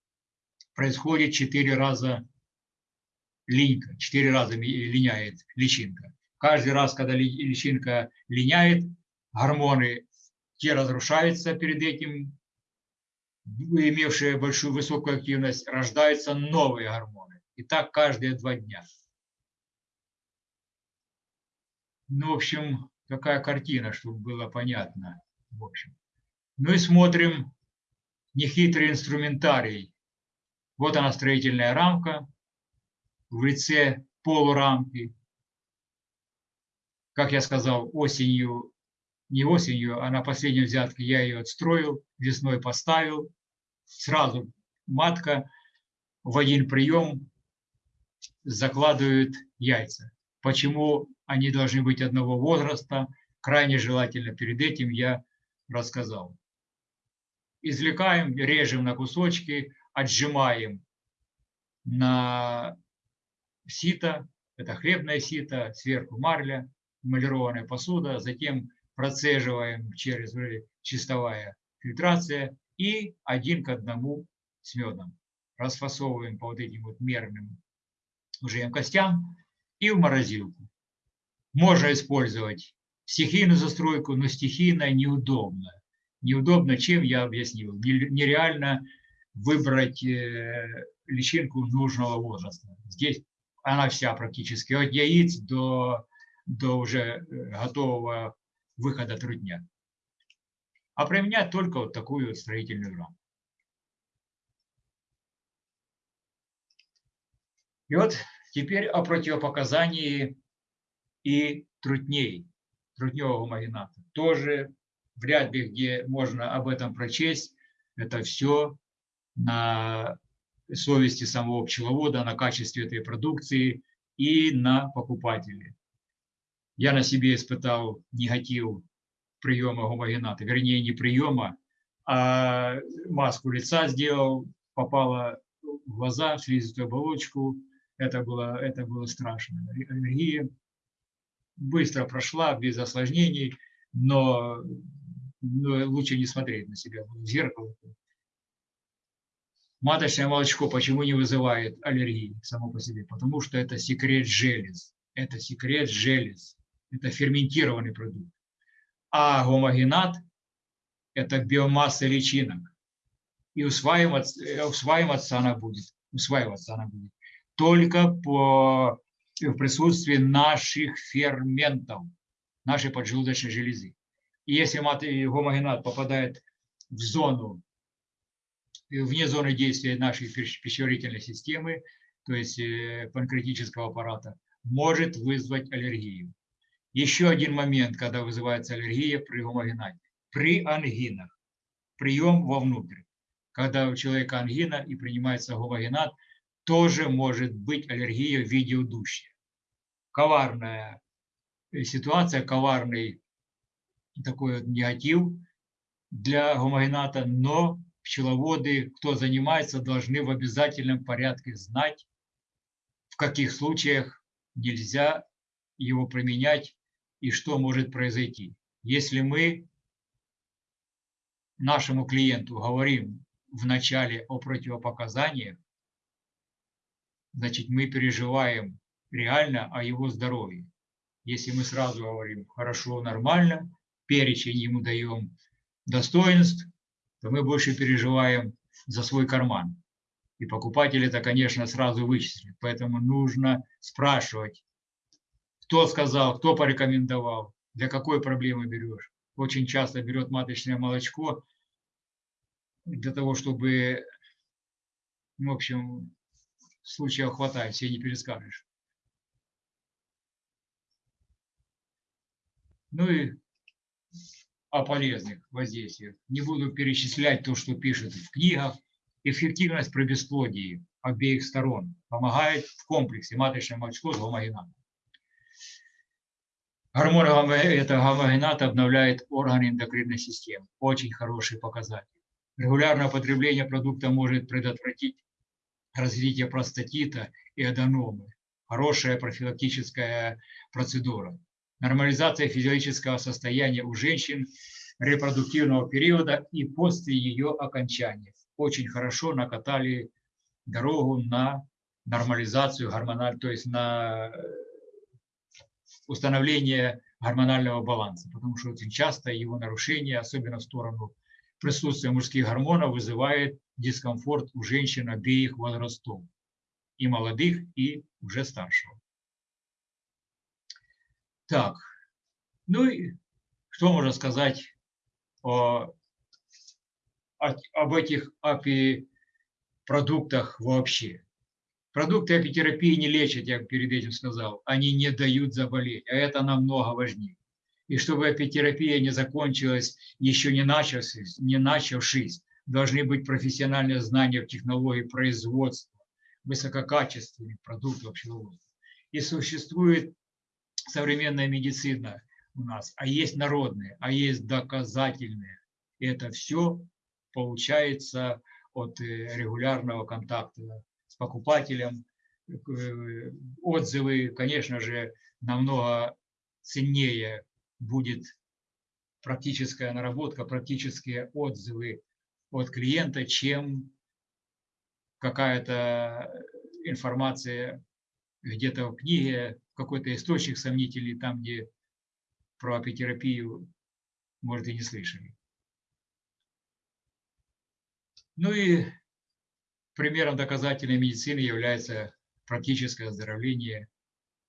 S1: происходит 4 раза линька, 4 раза линяет личинка. Каждый раз, когда личинка линяет, гормоны те разрушаются перед этим, имевшие большую высокую активность, рождаются новые гормоны. И так каждые два дня. Ну, в общем, такая картина, чтобы было понятно. В общем. Ну и смотрим нехитрый инструментарий. Вот она строительная рамка в лице полурамки. Как я сказал, осенью, не осенью, а на последней взятке я ее отстроил, весной поставил. Сразу матка в один прием закладывает яйца. Почему они должны быть одного возраста, крайне желательно перед этим я рассказал. Извлекаем, режем на кусочки, отжимаем на сито, это хлебное сито, сверху марля, эмалированная посуда, затем процеживаем через чистовая фильтрация и один к одному с медом. Расфасовываем по вот этим вот мерным уже емкостям и в морозилку. Можно использовать стихийную застройку, но стихийная неудобна. Неудобно чем, я объяснил. Нереально выбрать э, личинку нужного возраста. Здесь она вся практически от яиц до, до уже э, готового выхода трудня. А применять только вот такую строительную рамку. И вот теперь о противопоказании и трутней, трутневого магината. Тоже вряд ли где можно об этом прочесть. Это все на совести самого пчеловода, на качестве этой продукции и на покупателе. Я на себе испытал негатив приема гомогената, вернее не приема, а маску лица сделал, попала в глаза, в слизистую оболочку. Это было, это было страшно. Аллергия быстро прошла, без осложнений, но, но лучше не смотреть на себя в зеркало. Маточное молочко почему не вызывает аллергии само по себе? Потому что это секрет желез. Это секрет желез. Это ферментированный продукт. А гомогенат – это биомасса личинок. И усваиваться, э, усваиваться она будет. Усваиваться она будет только по, в присутствии наших ферментов, нашей поджелудочной железы. И если гомогенат попадает в зону вне зоны действия нашей пищеварительной системы, то есть э, панкреатического аппарата, может вызвать аллергию. Еще один момент, когда вызывается аллергия при гомогенате. При ангинах. Прием вовнутрь. Когда у человека ангина и принимается гомогенат, тоже может быть аллергия в виде удушья. Коварная э, ситуация, коварный такой вот негатив для гомогената, но пчеловоды, кто занимается, должны в обязательном порядке знать, в каких случаях нельзя его применять и что может произойти. Если мы нашему клиенту говорим в начале о противопоказаниях, значит, мы переживаем реально о его здоровье. Если мы сразу говорим хорошо, нормально, перечень ему даем достоинств, то мы больше переживаем за свой карман. И покупатель это, конечно, сразу вычислит. Поэтому нужно спрашивать, кто сказал, кто порекомендовал, для какой проблемы берешь. Очень часто берет маточное молочко для того, чтобы, в общем, случаев хватает, все не перескажешь. Ну и о полезных воздействиях. Не буду перечислять то, что пишет в книгах. Эффективность при бесплодии обеих сторон помогает в комплексе маточное молочко с гомогенатом. Гормон это гомогенат обновляет органы эндокринной системы. Очень хороший показатель. Регулярное потребление продукта может предотвратить развитие простатита и аденомы. Хорошая профилактическая процедура нормализация физиологического состояния у женщин репродуктивного периода и после ее окончания. Очень хорошо накатали дорогу на нормализацию гормональ, то есть на установление гормонального баланса, потому что очень часто его нарушение, особенно в сторону присутствия мужских гормонов, вызывает дискомфорт у женщин обеих возрастов, и молодых, и уже старшего. Так, ну и что можно сказать о, о, об этих API-продуктах вообще? Продукты апитерапии не лечат, я перед этим сказал, они не дают заболеть, а это намного важнее. И чтобы апитерапия не закончилась, еще не начавшись, не начавшись должны быть профессиональные знания в технологии производства высококачественных продуктов пчеловодства. И существует современная медицина у нас, а есть народные, а есть доказательные. И это все получается от э, регулярного контакта с покупателем. Э, отзывы, конечно же, намного ценнее будет практическая наработка, практические отзывы от клиента, чем какая-то информация где-то в книге, какой-то источник сомнительный, там, где про апитерапию, может, и не слышали. Ну и примером доказательной медицины является практическое оздоровление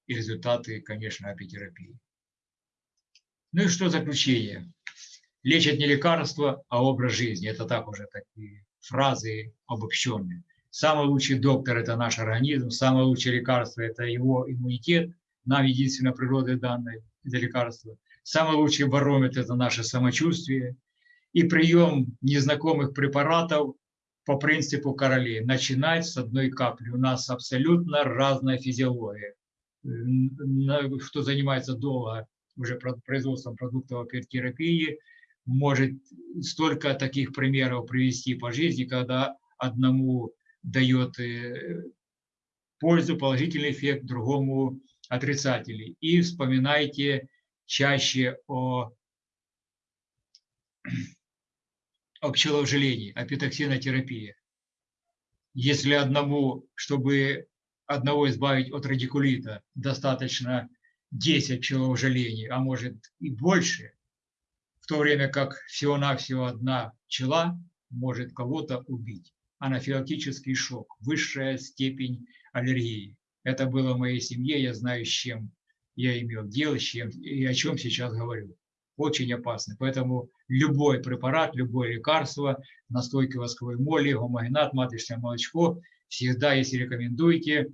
S1: и результаты, конечно, апитерапии. Ну и что заключение? Лечат не лекарства, а образ жизни. Это так уже такие фразы обобщенные. Самый лучший доктор – это наш организм, самое лучшее лекарство – это его иммунитет, нам единственно природы данное это лекарство. Самый лучший барометр – это наше самочувствие. И прием незнакомых препаратов по принципу королей. Начинать с одной капли. У нас абсолютно разная физиология. Кто занимается долго уже производством продуктов терапии, может столько таких примеров привести по жизни, когда одному дает э, пользу, положительный эффект, другому отрицательный. И вспоминайте чаще о, о пчеловжелении, о петоксинотерапии. Если одному, чтобы одного избавить от радикулита, достаточно 10 пчеловжелений, а может и больше, в то время как всего-навсего одна пчела может кого-то убить анафилактический шок, высшая степень аллергии. Это было в моей семье, я знаю, с чем я имел дело, с чем и о чем сейчас говорю. Очень опасно. Поэтому любой препарат, любое лекарство, настойка восковой моли, гомогенат, маточное молочко, всегда, если рекомендуете,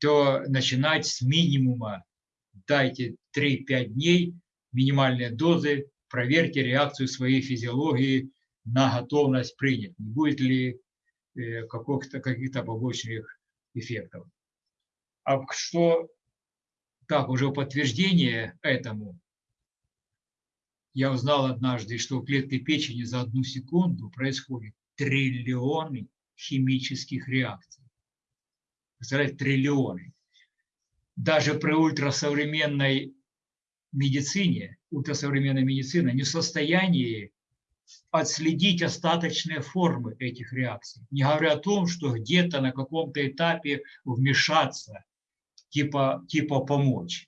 S1: то начинать с минимума. Дайте 3-5 дней минимальные дозы, проверьте реакцию своей физиологии на готовность принять. Не будет ли Э, каких-то каких побочных эффектов. А что, так, уже подтверждение этому, я узнал однажды, что в клетке печени за одну секунду происходит триллионы химических реакций. Представляете, триллионы. Даже при ультрасовременной медицине, ультрасовременная медицина не в состоянии отследить остаточные формы этих реакций, не говоря о том, что где-то на каком-то этапе вмешаться, типа, типа помочь.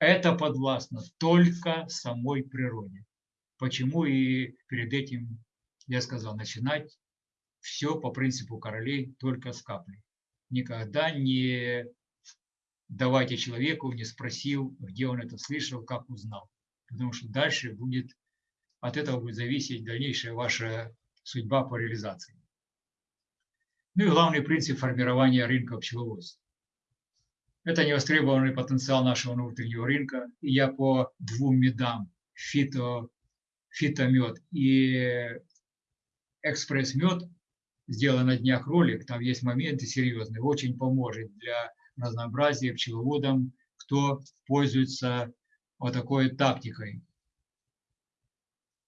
S1: Это подвластно только самой природе. Почему и перед этим я сказал, начинать все по принципу королей, только с каплей. Никогда не давайте человеку, не спросил, где он это слышал, как узнал. Потому что дальше будет, от этого будет зависеть дальнейшая ваша судьба по реализации. Ну и главный принцип формирования рынка пчеловодства. Это невостребованный потенциал нашего внутреннего рынка. Я по двум медам, фито, фитомед и экспресс-мед, сделал на днях ролик, там есть моменты серьезные, очень поможет для разнообразия пчеловодам, кто пользуется вот такой тактикой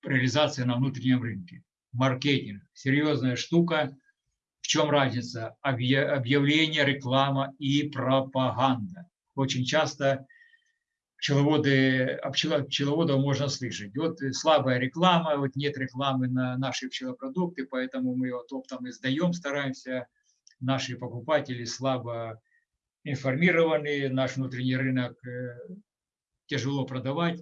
S1: реализации на внутреннем рынке. Маркетинг – серьезная штука. В чем разница? Объявление, реклама и пропаганда. Очень часто пчеловоды, пчеловодов можно слышать. Вот слабая реклама, вот нет рекламы на наши пчелопродукты, поэтому мы вот оптом издаем, стараемся. Наши покупатели слабо информированы, наш внутренний рынок э, тяжело продавать.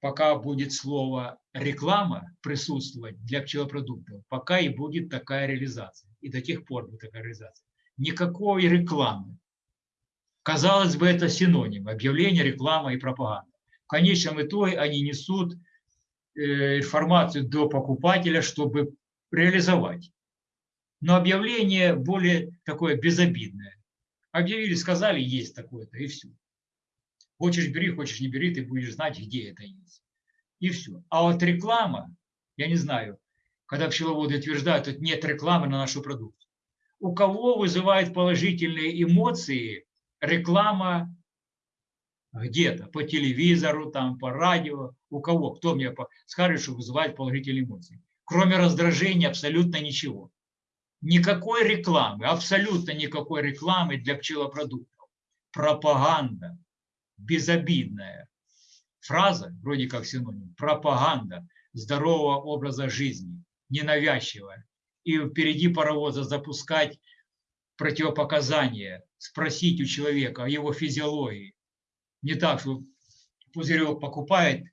S1: Пока будет слово реклама присутствовать для пчелопродуктов, пока и будет такая реализация. И до тех пор будет такая реализация. Никакой рекламы. Казалось бы, это синоним. Объявление, реклама и пропаганда. В конечном итоге они несут э, информацию до покупателя, чтобы реализовать. Но объявление более такое безобидное. Объявили, сказали, есть такое-то, и все. Хочешь бери, хочешь не бери, ты будешь знать, где это есть. И все. А вот реклама, я не знаю, когда пчеловоды утверждают, что нет рекламы на нашу продукцию. У кого вызывает положительные эмоции реклама где-то, по телевизору, там, по радио, у кого, кто мне скажет, что вызывает положительные эмоции. Кроме раздражения абсолютно ничего. Никакой рекламы, абсолютно никакой рекламы для пчелопродуктов. Пропаганда, безобидная. Фраза, вроде как синоним, пропаганда здорового образа жизни, ненавязчивая. И впереди паровоза запускать противопоказания, спросить у человека о его физиологии. Не так, что пузырек покупает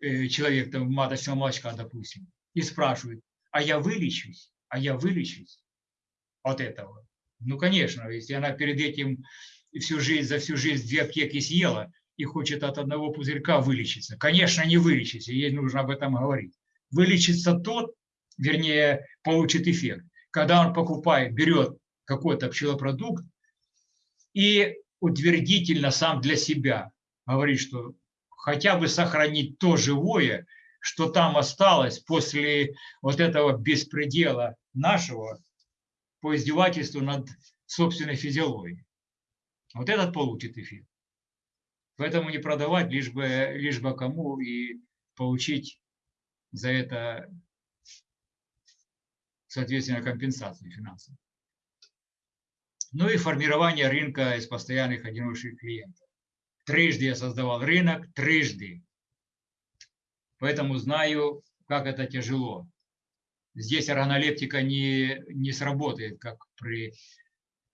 S1: э, человек, там, маточного молочка, допустим, и спрашивает, а я вылечусь? а я вылечусь от этого. Ну, конечно, если она перед этим всю жизнь, за всю жизнь две аптеки съела и хочет от одного пузырька вылечиться, конечно, не вылечится, ей нужно об этом говорить. Вылечится тот, вернее, получит эффект, когда он покупает, берет какой-то пчелопродукт и утвердительно сам для себя говорит, что хотя бы сохранить то живое, что там осталось после вот этого беспредела нашего по издевательству над собственной физиологией. Вот этот получит эффект. Поэтому не продавать, лишь бы, лишь бы кому и получить за это, соответственно, компенсацию финансовую. Ну и формирование рынка из постоянных одиночных клиентов. Трижды я создавал рынок, трижды. Поэтому знаю, как это тяжело здесь органолептика не, не сработает, как при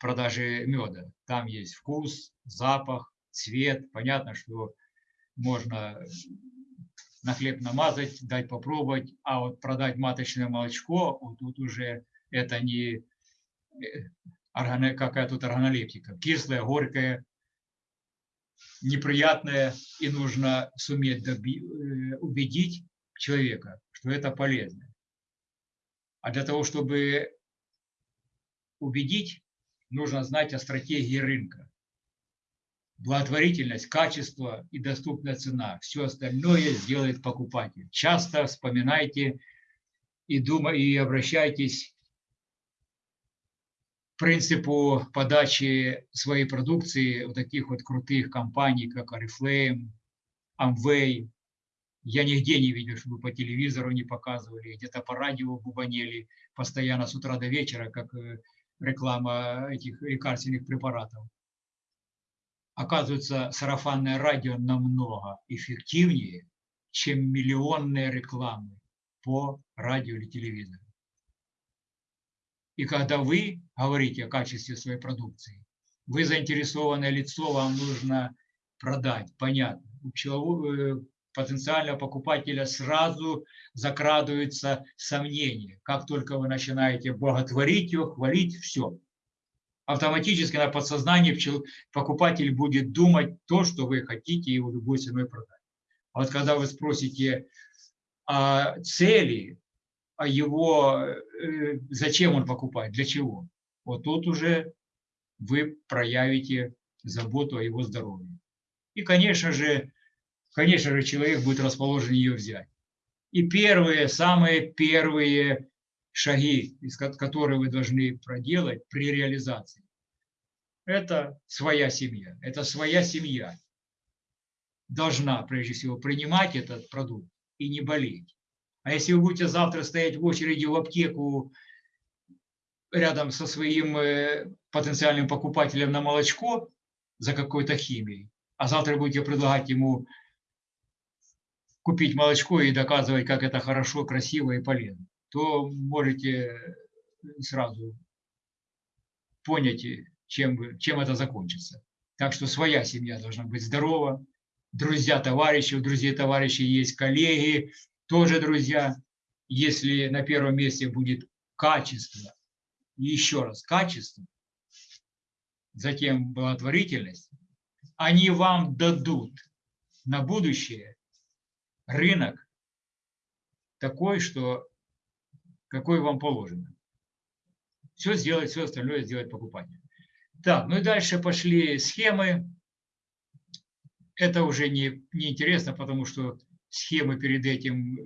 S1: продаже меда. Там есть вкус, запах, цвет. Понятно, что можно на хлеб намазать, дать попробовать, а вот продать маточное молочко, вот тут уже это не э, какая тут органолептика. Кислая, горькая, неприятная, и нужно суметь доби, э, убедить человека, что это полезно. А для того, чтобы убедить, нужно знать о стратегии рынка. Благотворительность, качество и доступная цена. Все остальное сделает покупатель. Часто вспоминайте и, думайте, и обращайтесь к принципу подачи своей продукции у таких вот крутых компаний, как Oriflame, Amway, я нигде не видел, чтобы по телевизору не показывали, где-то по радио бубанели постоянно с утра до вечера, как э, реклама этих лекарственных препаратов. Оказывается, сарафанное радио намного эффективнее, чем миллионные рекламы по радио или телевизору. И когда вы говорите о качестве своей продукции, вы заинтересованное лицо, вам нужно продать, понятно. Потенциального покупателя сразу закрадываются сомнения. Как только вы начинаете боготворить его, хвалить, все. Автоматически на подсознании покупатель будет думать то, что вы хотите его любой ценой продать. А вот когда вы спросите о цели, о его, э, зачем он покупает, для чего, вот тут уже вы проявите заботу о его здоровье. И, конечно же, конечно же, человек будет расположен ее взять. И первые, самые первые шаги, которые вы должны проделать при реализации, это своя семья. Это своя семья должна, прежде всего, принимать этот продукт и не болеть. А если вы будете завтра стоять в очереди в аптеку рядом со своим э, потенциальным покупателем на молочко за какой-то химией, а завтра будете предлагать ему купить молочко и доказывать, как это хорошо, красиво и полезно, то можете сразу понять, чем, чем это закончится. Так что своя семья должна быть здорова, друзья, товарищи, у друзей, товарищей есть коллеги, тоже друзья. Если на первом месте будет качество, еще раз качество, затем благотворительность, они вам дадут на будущее рынок такой, что какой вам положено. Все сделать, все остальное сделать покупатель. Так, ну и дальше пошли схемы. Это уже не, не интересно, потому что схемы перед этим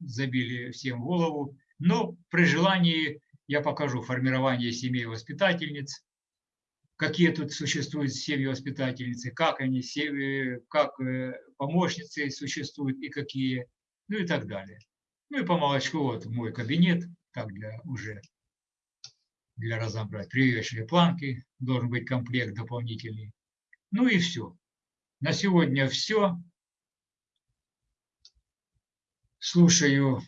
S1: забили всем голову. Но при желании я покажу формирование семей воспитательниц, какие тут существуют семьи воспитательницы, как они, как э, помощницы существуют и какие, ну и так далее. Ну и по молочку вот мой кабинет, так для уже для разобрать. Привешенные планки, должен быть комплект дополнительный. Ну и все. На сегодня все. Слушаю,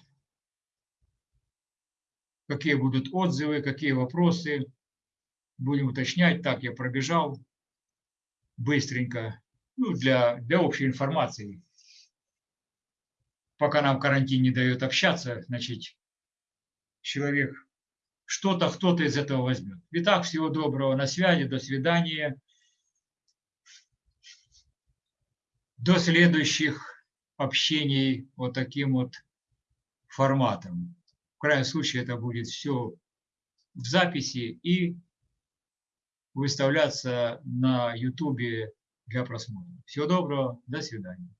S1: какие будут отзывы, какие вопросы. Будем уточнять. Так, я пробежал быстренько, ну, для, для общей информации. Пока нам карантин не дает общаться, значит, человек что-то кто-то из этого возьмет. Итак, всего доброго, на связи, до свидания. До следующих общений вот таким вот форматом. В крайнем случае это будет все в записи и выставляться на YouTube для просмотра. Всего доброго, до свидания.